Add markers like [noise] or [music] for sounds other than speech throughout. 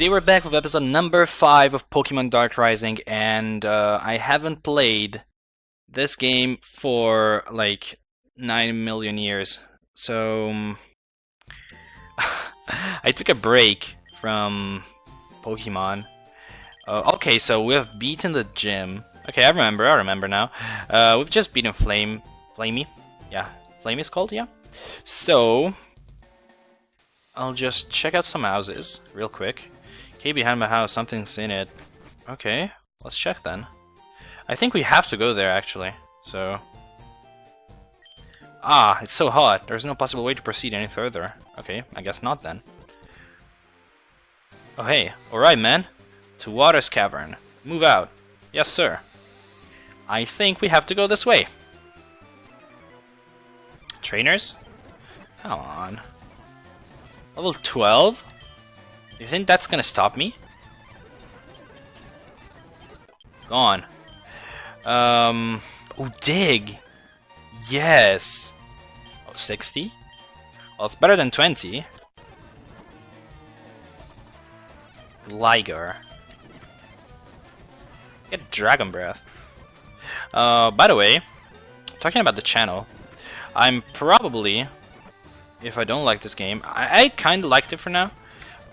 Today we're back with episode number 5 of Pokemon Dark Rising, and uh, I haven't played this game for like 9 million years. So um, [laughs] I took a break from Pokemon. Uh, okay, so we've beaten the gym. Okay, I remember, I remember now. Uh, we've just beaten Flame. Flamey? Yeah, Flame is called, yeah. So, I'll just check out some houses real quick. Okay, behind my house, something's in it. Okay, let's check then. I think we have to go there actually, so... Ah, it's so hot. There's no possible way to proceed any further. Okay, I guess not then. Oh hey, alright man. To Water's Cavern. Move out. Yes sir. I think we have to go this way. Trainers? Come on. Level 12? You think that's gonna stop me? Gone. Um. Oh, dig! Yes! Oh, 60? Well, it's better than 20. Liger. Get Dragon Breath. Uh, by the way, talking about the channel, I'm probably, if I don't like this game, I, I kind of liked it for now,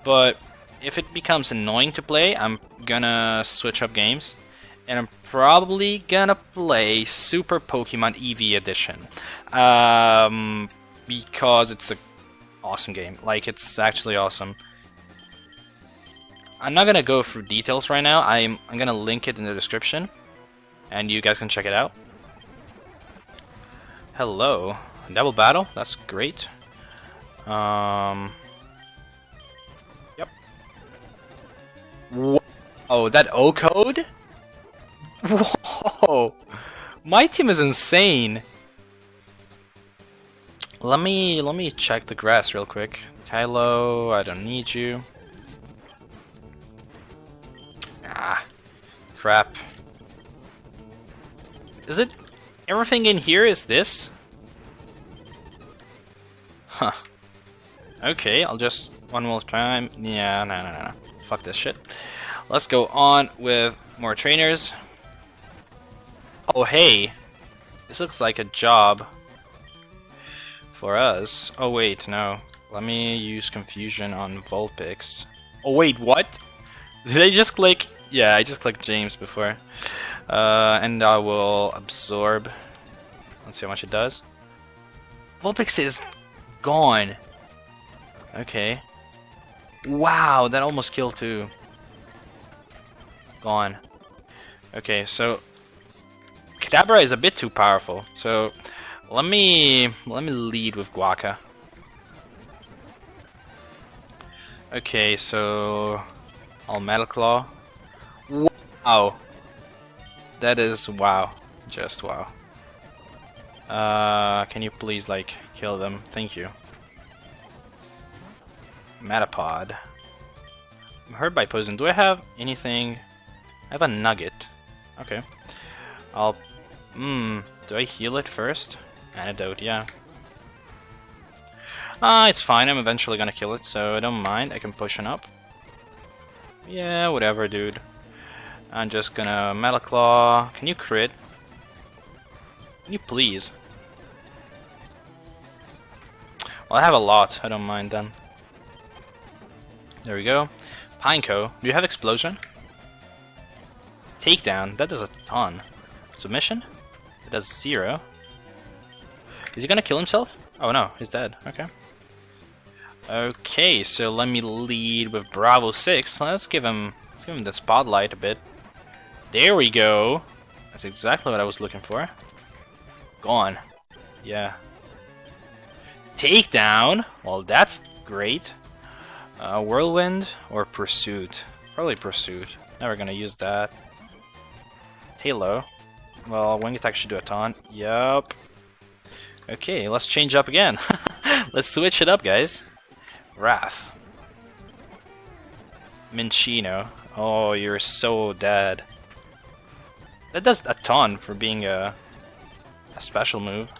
but if it becomes annoying to play, I'm gonna switch up games. And I'm probably gonna play Super Pokemon EV Edition. Um, because it's a awesome game. Like, it's actually awesome. I'm not gonna go through details right now. I'm, I'm gonna link it in the description. And you guys can check it out. Hello. Double battle? That's great. Um... Oh, that O code? Whoa! My team is insane. Let me let me check the grass real quick. Kylo, I don't need you. Ah, crap. Is it everything in here is this? Huh. Okay, I'll just one more time. Yeah, no, no, no, no. Fuck this shit. Let's go on with more trainers. Oh, hey. This looks like a job for us. Oh, wait, no. Let me use confusion on Vulpix. Oh, wait, what? [laughs] Did I just click? Yeah, I just clicked James before. Uh, and I will absorb. Let's see how much it does. Vulpix is gone. Okay. Wow, that almost killed too. Gone. Okay, so Kadabra is a bit too powerful. So let me let me lead with Guaca. Okay, so All Metal Claw. Wow, that is wow, just wow. Uh, can you please like kill them? Thank you. Metapod. I'm hurt by poison. Do I have anything? I have a nugget. Okay. I'll... Hmm. Do I heal it first? Antidote, yeah. Ah, it's fine. I'm eventually gonna kill it, so I don't mind. I can push it up. Yeah, whatever, dude. I'm just gonna Metal Claw. Can you crit? Can you please? Well, I have a lot. I don't mind then. There we go. Pineco, do you have explosion? Takedown, that does a ton. Submission? It does zero. Is he gonna kill himself? Oh no, he's dead. Okay. Okay, so let me lead with Bravo 6. Let's give him let's give him the spotlight a bit. There we go. That's exactly what I was looking for. Gone. Yeah. Takedown. Well, that's great. Uh, Whirlwind or Pursuit? Probably Pursuit. Never gonna use that. Halo. Well, Wing Attack should do a ton. Yup. Okay, let's change up again. [laughs] let's switch it up, guys. Wrath. Minccino. Oh, you're so dead. That does a ton for being a, a special move.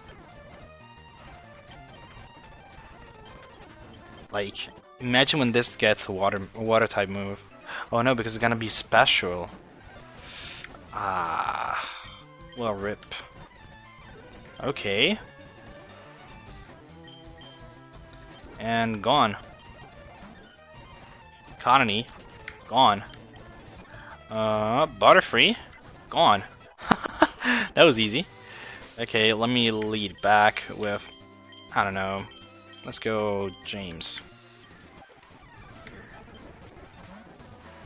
Like, Imagine when this gets a water water type move. Oh no, because it's gonna be special. Ah, well, rip. Okay. And gone. Economy, gone. Uh, Butterfree, gone. [laughs] that was easy. Okay, let me lead back with, I don't know, let's go James.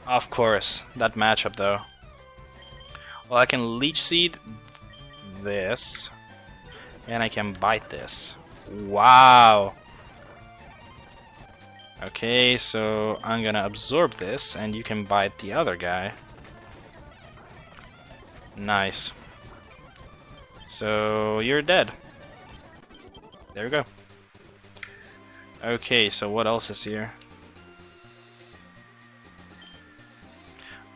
Of course, that matchup though. Well, I can Leech Seed this, and I can bite this. Wow! Okay, so I'm gonna absorb this, and you can bite the other guy. Nice. So, you're dead. There we go. Okay, so what else is here?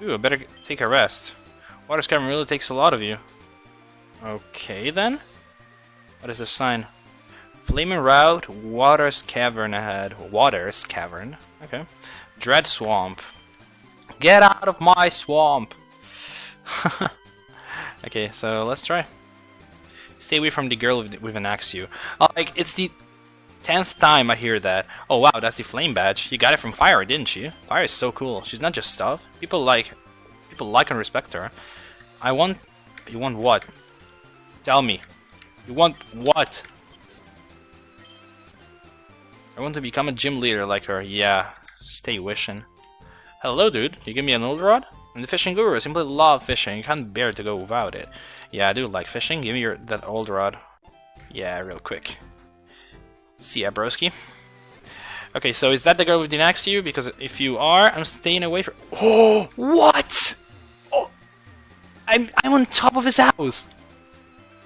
Ooh, I better take a rest. Water Skyrim really takes a lot of you. Okay, then. What is this sign? Flaming Route, Water's Cavern ahead. Water's Cavern. Okay. Dread Swamp. Get out of my swamp! [laughs] okay, so let's try. Stay away from the girl with, an axe you. Oh, like, it's the tenth time I hear that. Oh wow, that's the flame badge. You got it from Fire, didn't you? Fire is so cool. She's not just stuff. People like, people like and respect her. I want, you want what? Tell me. You want what? I want to become a gym leader like her. Yeah, stay wishing. Hello, dude. You give me an old rod? I'm the fishing guru. I simply love fishing. You can't bear to go without it. Yeah, I do like fishing. Give me your that old rod. Yeah, real quick. See ya, broski. Okay, so is that the girl with the next you? Because if you are, I'm staying away from. Oh, [gasps] what? Oh, I'm I'm on top of his house.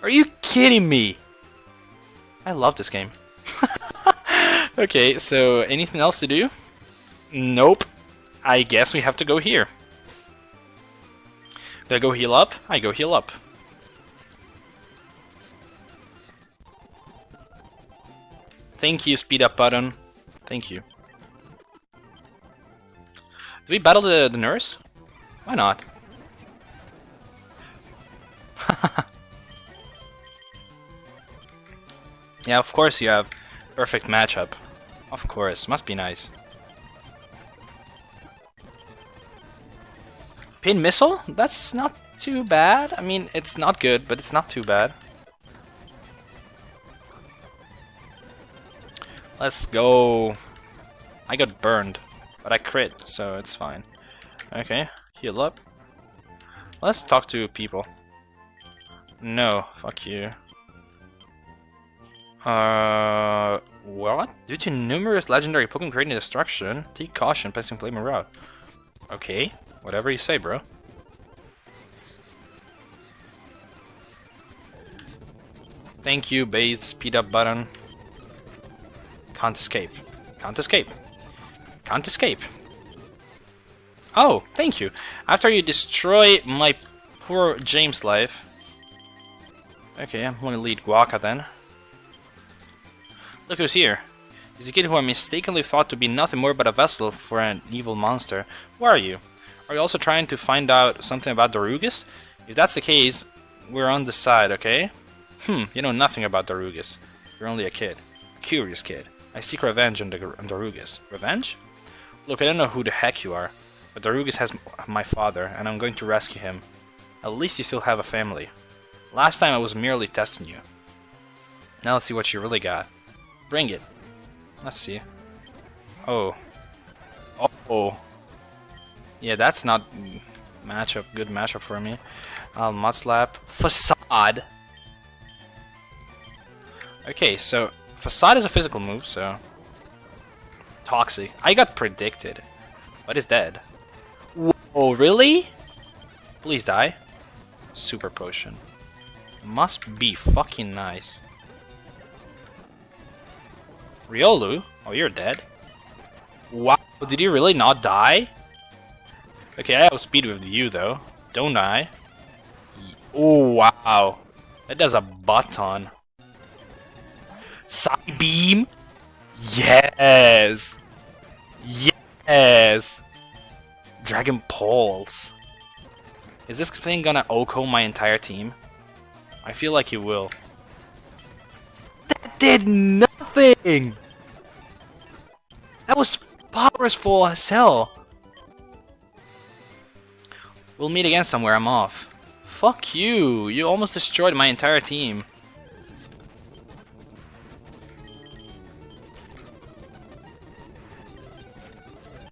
Are you kidding me? I love this game. [laughs] okay, so anything else to do? Nope. I guess we have to go here. Do I go heal up? I go heal up. Thank you, speed up button. Thank you. Do we battle the, the nurse? Why not? [laughs] yeah, of course you have perfect matchup. Of course, must be nice. Pin missile? That's not too bad. I mean, it's not good, but it's not too bad. Let's go. I got burned, but I crit, so it's fine. Okay, heal up. Let's talk to people. No, fuck you. Uh, what? Due to numerous legendary Pokemon creating destruction, take caution passing Flaming Route. Okay, whatever you say, bro. Thank you, base speed up button. Can't escape. Can't escape. Can't escape. Oh, thank you. After you destroy my poor James life. Okay, I'm gonna lead Guaca then. Look who's here. He's a kid who I mistakenly thought to be nothing more but a vessel for an evil monster. Who are you? Are you also trying to find out something about Darugis? If that's the case, we're on the side, okay? Hmm, you know nothing about Darugis. You're only a kid. A curious kid. I seek revenge on, the, on Darugis. Revenge? Look, I don't know who the heck you are, but Darugis has my father, and I'm going to rescue him. At least you still have a family. Last time I was merely testing you. Now let's see what you really got. Bring it. Let's see. Oh. Oh. oh. Yeah, that's not matchup. Good matchup for me. Um, I'll mud slap. Facade. Okay, so Facade is a physical move, so... Toxic. I got predicted. What is dead? Whoa, really? Please die. Super potion. Must be fucking nice. Riolu? Oh, you're dead. Wow, did you really not die? Okay, I have speed with you though. Don't I? Oh, wow. That does a butt ton. Psybeam? Yes! Yes! Dragon Pulse. Is this thing gonna OHKO my entire team? I feel like he will. That did nothing! That was powerful as hell. We'll meet again somewhere, I'm off. Fuck you! You almost destroyed my entire team.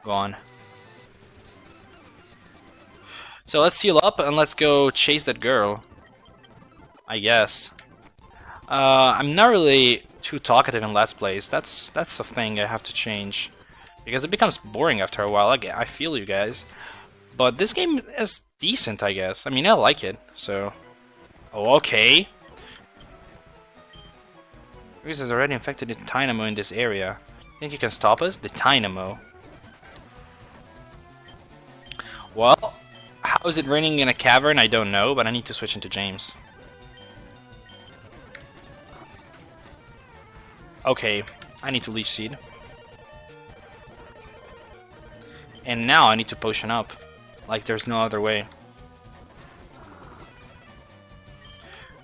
Gone. So let's seal up and let's go chase that girl. I guess. Uh, I'm not really too talkative in Let's Plays. That's that's a thing I have to change. Because it becomes boring after a while. I, I feel you guys. But this game is decent, I guess. I mean, I like it, so... Oh, okay. Reese has already infected the Dynamo in this area. Think you can stop us? The Dynamo. Well, how is it raining in a cavern? I don't know, but I need to switch into James. Okay, I need to Leech Seed. And now I need to potion up. Like there's no other way.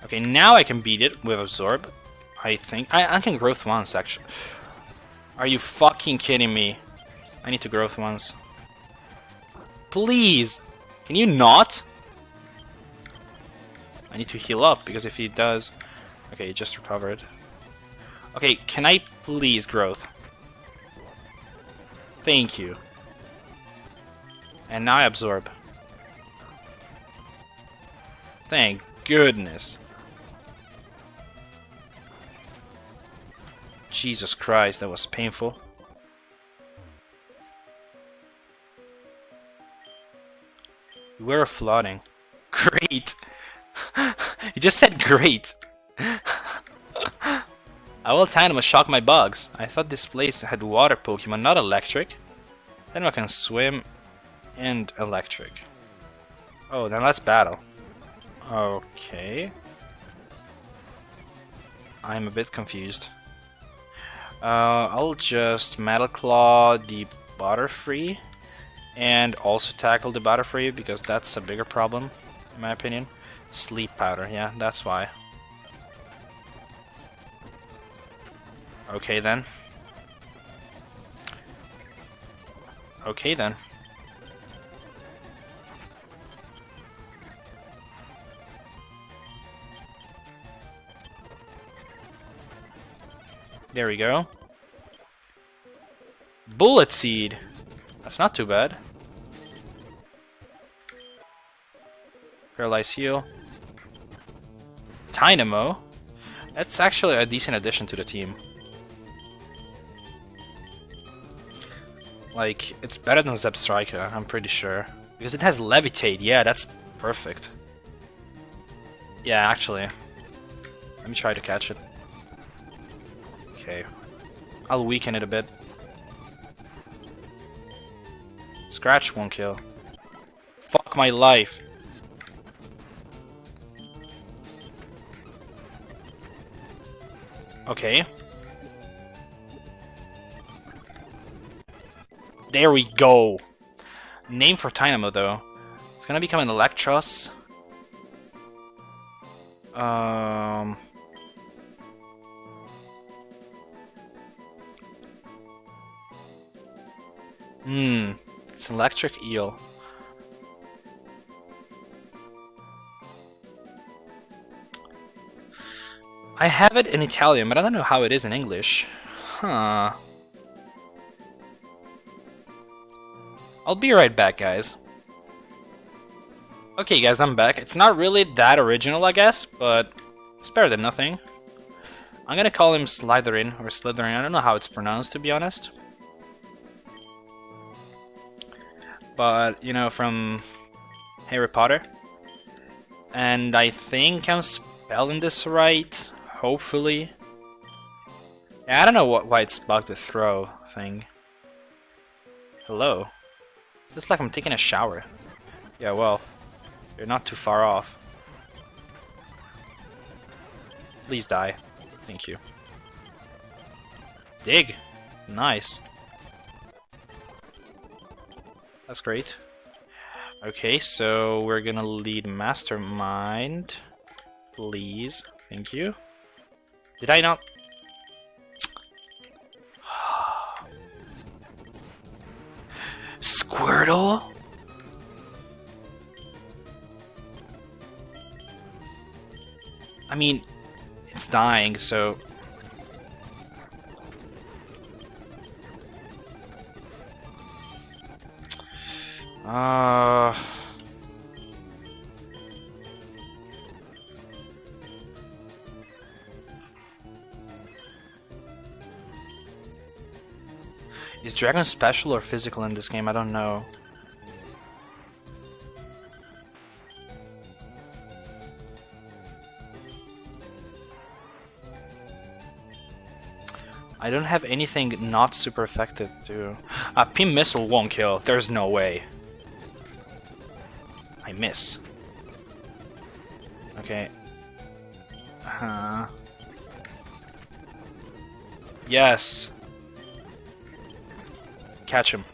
Okay, now I can beat it with Absorb. I think. I, I can growth once, actually. Are you fucking kidding me? I need to growth once. Please! Can you not? I need to heal up, because if he does... Okay, he just recovered. Okay, can I please growth? Thank you. And now I absorb. Thank goodness. Jesus Christ, that was painful. We're flooding. [laughs] Great! [laughs] you just said great! [laughs] I will time to shock my bugs. I thought this place had water Pokemon, not electric. Then I can swim and electric. Oh, then let's battle. Okay. I'm a bit confused. Uh, I'll just Metal Claw the Butterfree and also tackle the Butterfree because that's a bigger problem in my opinion. Sleep Powder, yeah, that's why. Okay then. Okay then. There we go. Bullet Seed. That's not too bad. Paralyze Heal. Tynamo. That's actually a decent addition to the team. Like, it's better than Zebstrika, I'm pretty sure. Because it has Levitate, yeah, that's perfect. Yeah, actually. Let me try to catch it. Okay. I'll weaken it a bit. Scratch won't kill. Fuck my life. Okay. There we go. Name for Tynamo though. It's gonna become an Eelektross. Um Hmm, it's an electric eel. I have it in Italian, but I don't know how it is in English. Huh. I'll be right back, guys. Okay, guys, I'm back. It's not really that original, I guess, but it's better than nothing. I'm gonna call him Slytherin, or Slytherin, I don't know how it's pronounced, to be honest. But you know, from Harry Potter. And I think I'm spelling this right, hopefully. Yeah, I don't know what, why it's bugged the throw thing. Hello. Looks like I'm taking a shower. Yeah, well, you're not too far off. Please die. Thank you. Dig! Nice. That's great. Okay, so we're gonna lead Mastermind. Please. Thank you. Did I not? [sighs] Squirtle? I mean, it's dying, so... Uh... Is Dragon special or physical in this game? I don't know. I don't have anything not super effective to... A Pin Missile won't kill. There's no way. I miss. Okay. Uh, yes. Catch him.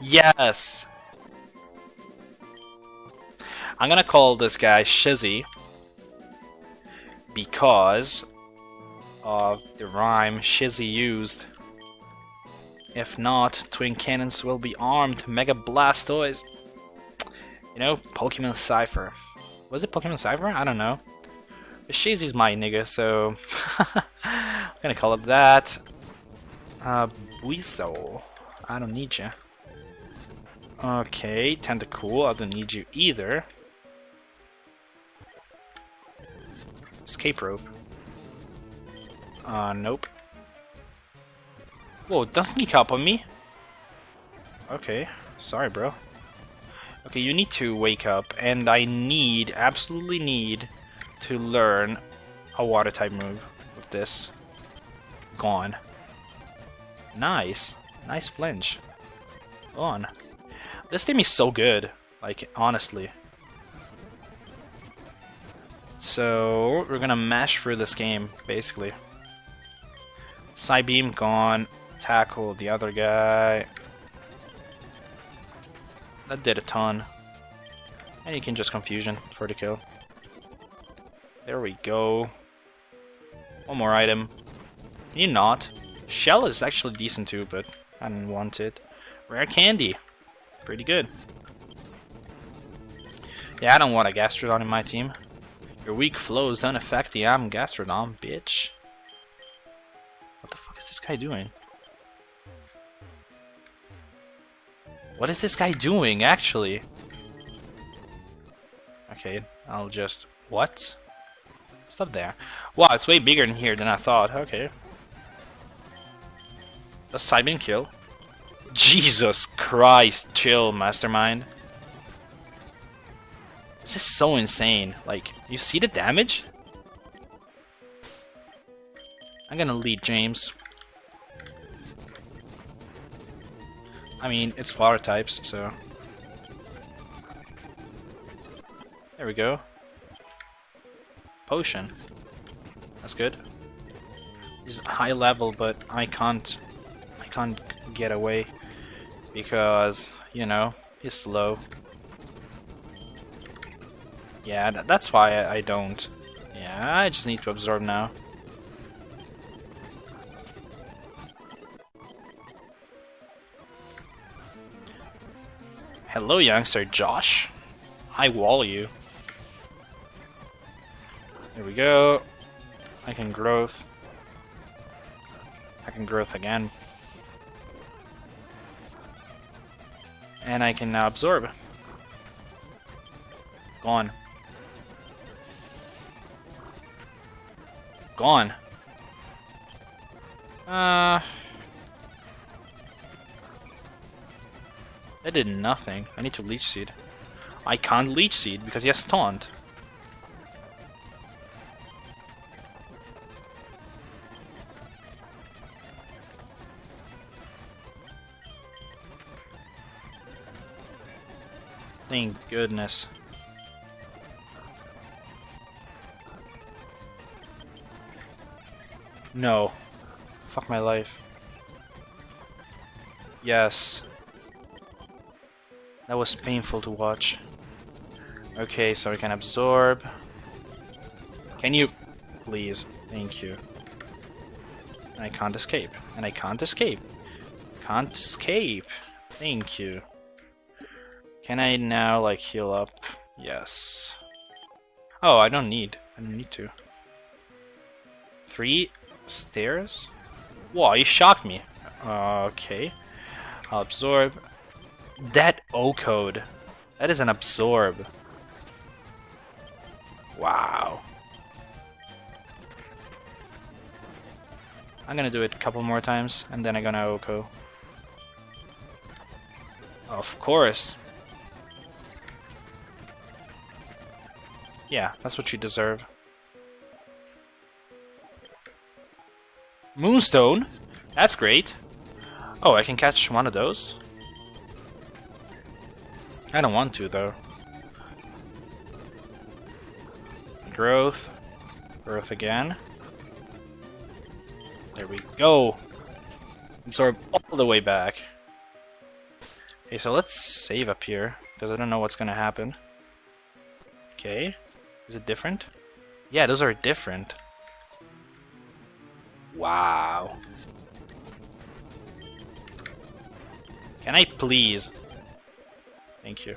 Yes! I'm gonna call this guy Shizzy because of the rhyme Shizzy used. If not, Twin Cannons will be armed Mega Blastoise. You know, Pokemon Cypher. Was it Pokemon Cypher? I don't know. Shizzy's my nigga, so [laughs] I'm gonna call it that. Uh, Buizel. I don't need you. Okay, Tentacool, I don't need you either. Escape rope. Uh, nope. Whoa, don't sneak up on me. Okay, sorry, bro. Okay, you need to wake up, and I need, absolutely need, to learn a water type move with this. Gone. Nice. Nice flinch. On. This team is so good, like, honestly. So, we're gonna mash through this game, basically. Psybeam gone. Tackle the other guy. That did a ton. And you can just confusion for the kill. There we go. One more item. Can you not? Shell is actually decent too, but I didn't want it. Rare candy. Pretty good. Yeah, I don't want a Gastrodon in my team. Your weak flows don't affect the Am Gastrodon, bitch. What the fuck is this guy doing? What is this guy doing, actually? Okay, I'll just... What? Stop there. Wow, it's way bigger in here than I thought. Okay. A Psybeam kill. Jesus Christ, chill, Mastermind. This is so insane. Like, you see the damage? I'm gonna lead James. I mean, it's water types, so... There we go. Potion. That's good. He's high level, but I can't... I can't get away. Because, you know, he's slow. Yeah, that's why I don't. Yeah, I just need to absorb now. Hello, youngster Josh. I wall you. There we go. I can growth. I can growth again. And I can now absorb. Gone. Gone. Uh... That did nothing. I need to Leech Seed. I can't Leech Seed because he has Taunt. Thank goodness. No. Fuck my life. Yes. That was painful to watch. Okay, so we can absorb. Can you... Please. Thank you. I can't escape. And I can't escape. Can't escape. Thank you. Can I now, like, heal up? Yes. Oh, I don't need. I don't need to. Three stairs? Whoa, you shocked me. okay. I'll absorb. That O code. That is an absorb. Wow. I'm gonna do it a couple more times, and then I'm gonna OHKO. Of course. Yeah, that's what you deserve. Moonstone? That's great. Oh, I can catch one of those? I don't want to, though. Growth. Growth again. There we go. Absorb all the way back. Okay, so let's save up here, because I don't know what's gonna happen. Okay. Is it different? Yeah, those are different. Wow. Can I please? Thank you.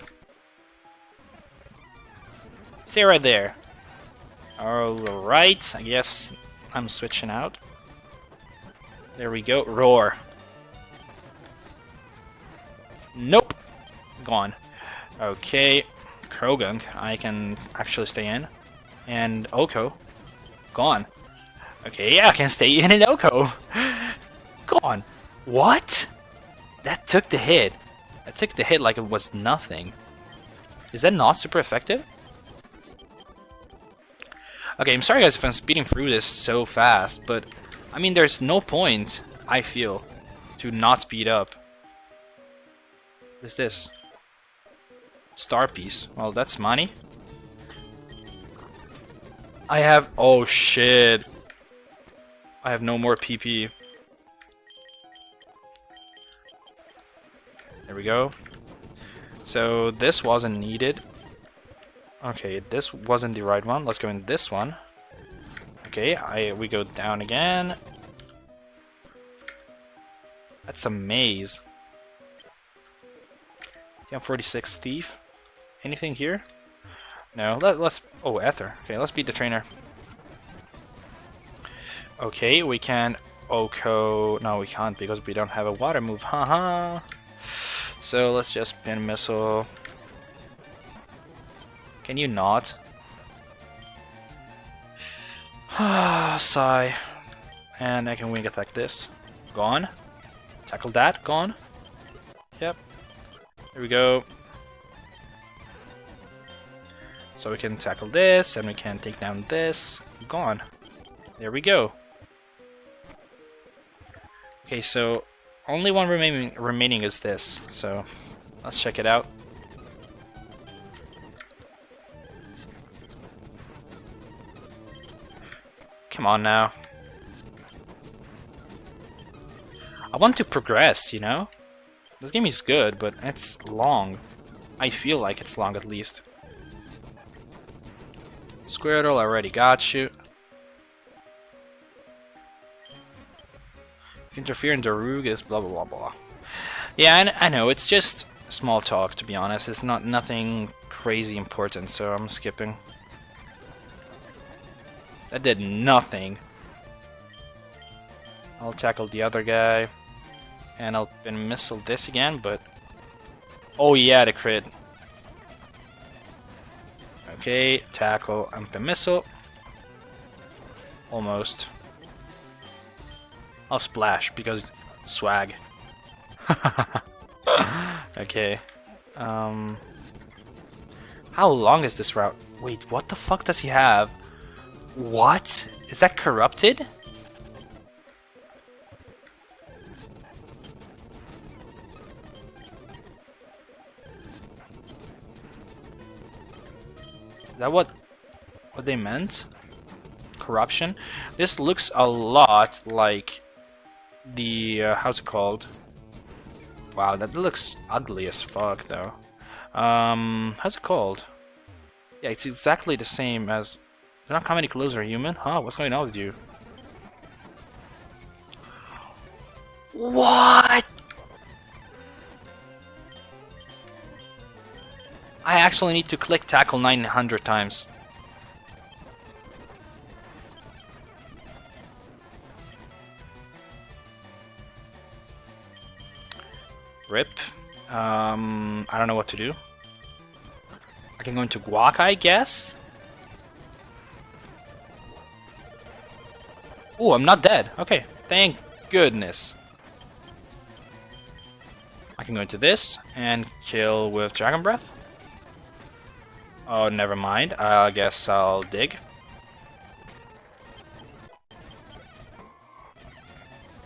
Stay right there. Alright, I guess I'm switching out. There we go. Roar. Nope. Gone. Okay. Croagunk, I can actually stay in. And OHKO. Gone. Okay, yeah, I can stay in an OHKO. [laughs] Gone. What? That took the hit. That took the hit like it was nothing. Is that not super effective? Okay, I'm sorry guys if I'm speeding through this so fast, but I mean, there's no point, I feel, to not speed up. What is this? Star piece. Well, that's money. I have... Oh, shit. I have no more PP. We go. So, this wasn't needed. Okay, this wasn't the right one. Let's go in this one. Okay, I we go down again. That's a maze. Yeah, 46 thief. Anything here? No. Let, let's. Oh, Ether. Okay, let's beat the trainer. Okay, we can OHKO. No, we can't because we don't have a water move. Haha. So let's just pin missile. Can you not? Ah [sighs] sigh. And I can wing attack this. Gone. Tackle that. Gone. Yep. There we go. So we can tackle this, and we can take down this. Gone. There we go. Okay, so only one remaining remaining is this. So let's check it out. Come on now. I want to progress, you know? This game is good, but it's long. I feel like it's long at least. Squirtle, already got you. Interfere in Darugas, blah blah blah blah. Yeah, I, I know, it's just small talk to be honest. It's not nothing crazy important, so I'm skipping. That did nothing. I'll tackle the other guy. And I'll pin missile this again, but... Oh yeah, the crit. Okay, tackle and pin missile. Almost. I'll splash because swag. [laughs] okay. Um, how long is this route? Wait, what the fuck does he have? What? Is that corrupted? Is that what what they meant? Corruption? This looks a lot like the uh, how's it called? Wow, that looks ugly as fuck though. Um, how's it called? Yeah, it's exactly the same as... They're not coming any closer, human? Huh? What's going on with you? What? I actually need to click tackle 900 times. Rip. Um, I don't know what to do. I can go into Guac, I guess? Oh, I'm not dead. Okay, thank goodness. I can go into this and kill with Dragon Breath. Oh, never mind. I guess I'll dig.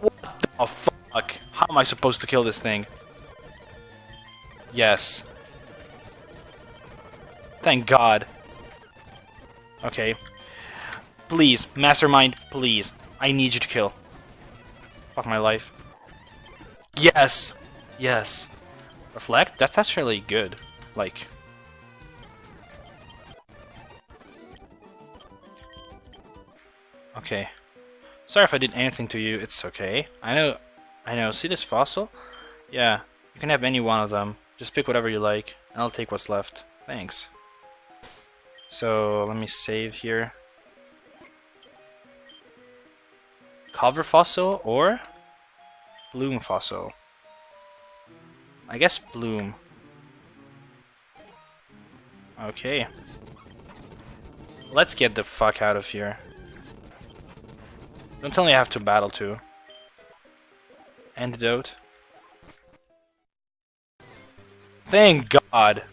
What the fuck? How am I supposed to kill this thing? Yes. Thank God. Okay. Please, Mastermind, please. I need you to kill. Fuck my life. Yes! Yes. Reflect? That's actually good. Like... Okay. Sorry if I did anything to you, it's okay. I know... I know, see this fossil? Yeah, you can have any one of them. Just pick whatever you like, and I'll take what's left. Thanks. So, let me save here. Cover fossil or plume fossil? I guess plume. Okay. Let's get the fuck out of here. Don't tell me I have to battle too. Antidote. Thank God!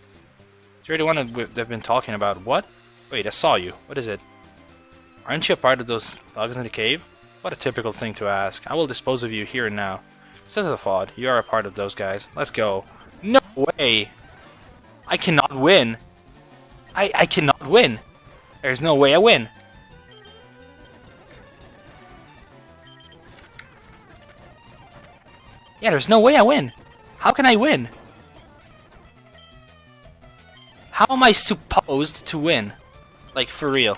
You're the one they've been talking about. What? Wait, I saw you. What is it? Aren't you a part of those thugs in the cave? What a typical thing to ask. I will dispose of you here and now. Says the thought, you are a part of those guys. Let's go. No way! I cannot win! I, I cannot win! There's no way I win! Yeah, there's no way I win! How can I win? How am I supposed to win? Like, for real.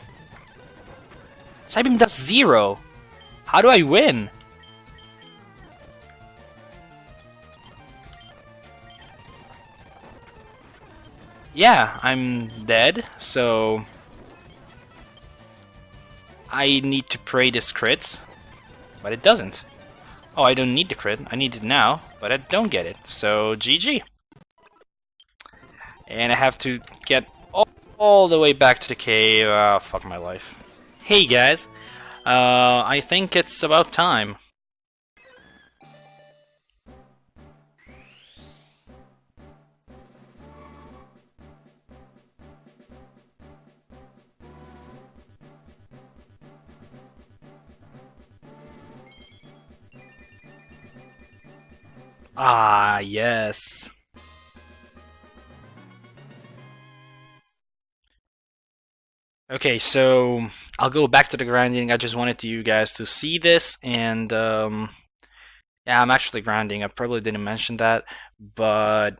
Psybeam does zero! How do I win? Yeah, I'm dead, so... I need to pray this crits, but it doesn't. Oh, I don't need the crit, I need it now, but I don't get it, so GG. And I have to get all, all the way back to the cave. Oh, fuck my life. Hey guys, uh, I think it's about time. Ah, yes. Okay, so I'll go back to the grinding. I just wanted you guys to see this, and um, yeah, I'm actually grinding. I probably didn't mention that, but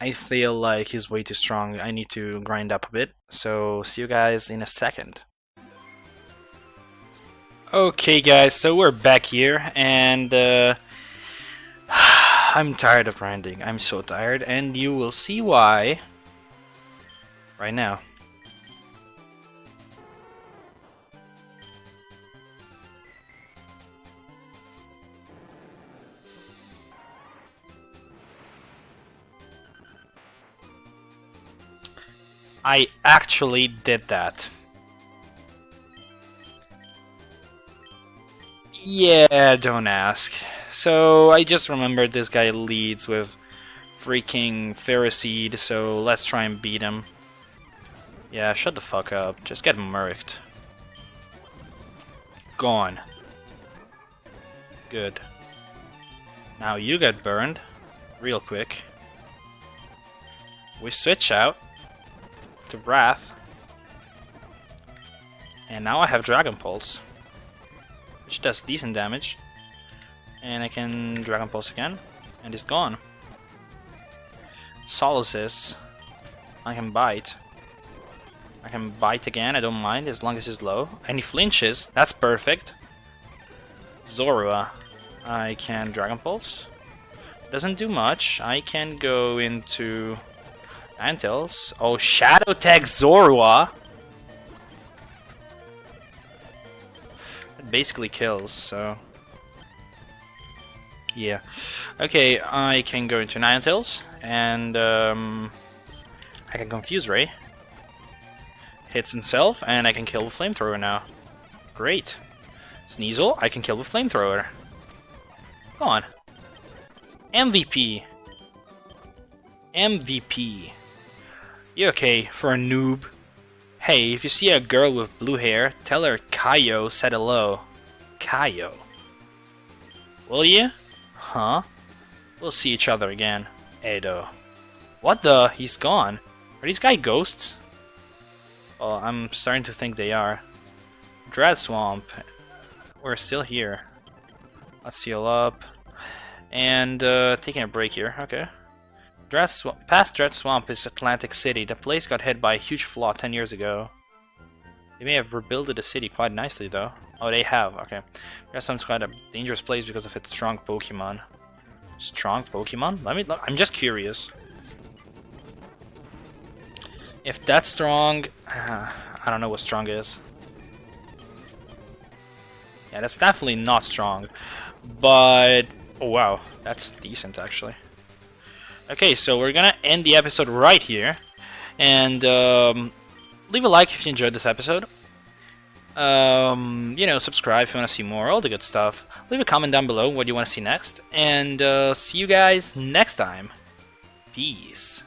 I feel like he's way too strong. I need to grind up a bit. So see you guys in a second. Okay, guys, so we're back here, and uh, [sighs] I'm tired of grinding. I'm so tired, and you will see why right now. I actually did that. Yeah, don't ask. So I just remembered this guy leads with freaking Ferroseed, so let's try and beat him. Yeah, shut the fuck up. Just get murked. Gone. Good. Now you get burned. Real quick. We switch out to Wrath. And now I have Dragon Pulse, which does decent damage. And I can Dragon Pulse again, and it's gone. Solosis. I can bite. I can bite again, I don't mind, as long as he's low. And he flinches, that's perfect. Zorua. I can Dragon Pulse. Doesn't do much. I can go into Antilles. Oh, Shadow Tag Zorua! It basically kills, so... Yeah. Okay, I can go into Ninetales, and um, I can Confuse Ray. Hits himself, and I can kill the Flamethrower now. Great. Sneasel, I can kill the Flamethrower. Go on. MVP. MVP. You okay for a noob? Hey, if you see a girl with blue hair, tell her Kaio said hello. Kaio. Will you? Huh? We'll see each other again. Edo. What the? He's gone. Are these guys ghosts? Well, I'm starting to think they are. Dread Swamp. We're still here. Let's heal up. And uh, taking a break here. Okay. Dread Swamp. Past Dread Swamp is Atlantic City. The place got hit by a huge flood 10 years ago. They may have rebuilt the city quite nicely though. Oh, they have. Okay. Dread Swamp's quite a dangerous place because of its strong Pokemon. Strong Pokemon? Let me. look. I'm just curious. If that's strong, uh, [sighs] I don't know what strong is. Yeah, that's definitely not strong. But, oh wow, that's decent actually. Okay, so we're gonna end the episode right here. And um, leave a like if you enjoyed this episode. Um, you know, subscribe if you want to see more, all the good stuff. Leave a comment down below what you want to see next. And uh, see you guys next time. Peace.